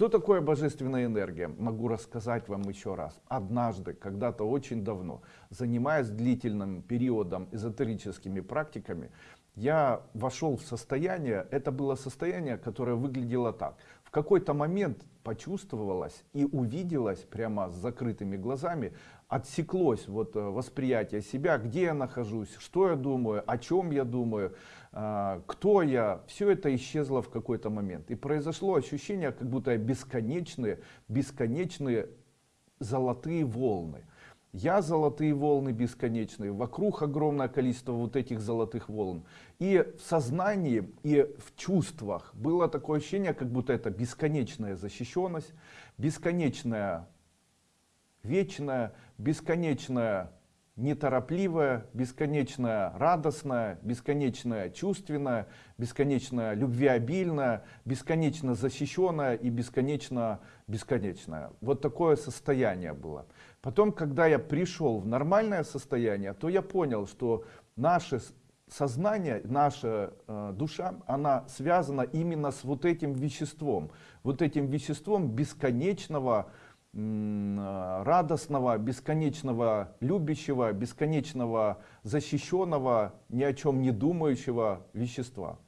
Что такое божественная энергия? Могу рассказать вам еще раз. Однажды, когда-то очень давно, занимаясь длительным периодом эзотерическими практиками, я вошел в состояние, это было состояние, которое выглядело так. В какой-то момент почувствовалось и увиделось прямо с закрытыми глазами, отсеклось вот э, восприятие себя, где я нахожусь, что я думаю, о чем я думаю, э, кто я. Все это исчезло в какой-то момент. И произошло ощущение, как будто бесконечные, бесконечные золотые волны. Я золотые волны бесконечные, вокруг огромное количество вот этих золотых волн. И в сознании, и в чувствах было такое ощущение, как будто это бесконечная защищенность, бесконечная вечная, бесконечная неторопливая, бесконечная радостная, бесконечная чувственная, бесконечно любвеобильная, бесконечно защищенная и бесконечно бесконечная. Вот такое состояние было. Потом, когда я пришел в нормальное состояние, то я понял, что наше сознание, наша э, душа, она связана именно с вот этим веществом. Вот этим веществом бесконечного радостного, бесконечного любящего, бесконечного защищенного, ни о чем не думающего вещества.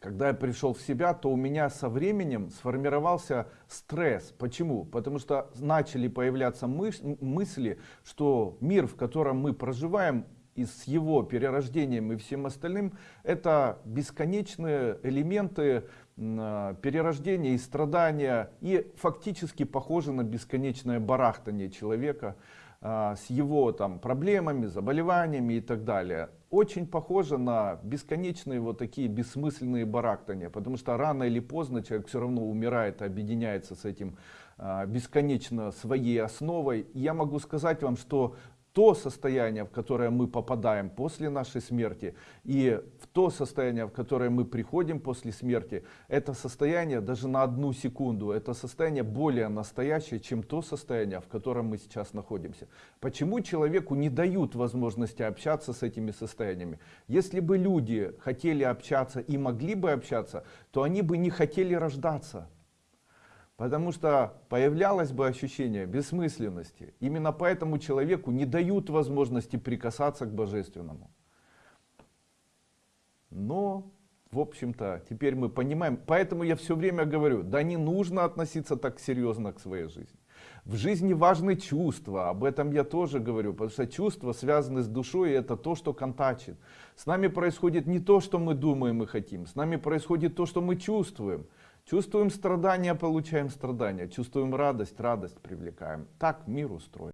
Когда я пришел в себя, то у меня со временем сформировался стресс. Почему? Потому что начали появляться мысли, что мир, в котором мы проживаем, и с его перерождением и всем остальным, это бесконечные элементы а, перерождения и страдания, и фактически похоже на бесконечное барахтание человека а, с его там проблемами, заболеваниями и так далее. Очень похоже на бесконечные вот такие бессмысленные барахтания, потому что рано или поздно человек все равно умирает, объединяется с этим а, бесконечно своей основой. Я могу сказать вам, что то состояние, в которое мы попадаем после нашей смерти, и в то состояние, в которое мы приходим после смерти, это состояние даже на одну секунду, это состояние более настоящее, чем то состояние, в котором мы сейчас находимся. Почему человеку не дают возможности общаться с этими состояниями? Если бы люди хотели общаться и могли бы общаться, то они бы не хотели рождаться. Потому что появлялось бы ощущение бессмысленности. Именно поэтому человеку не дают возможности прикасаться к божественному. Но, в общем-то, теперь мы понимаем, поэтому я все время говорю, да не нужно относиться так серьезно к своей жизни. В жизни важны чувства, об этом я тоже говорю, потому что чувства связаны с душой, и это то, что контачит. С нами происходит не то, что мы думаем и хотим, с нами происходит то, что мы чувствуем. Чувствуем страдания, получаем страдания. Чувствуем радость, радость привлекаем. Так мир устроен.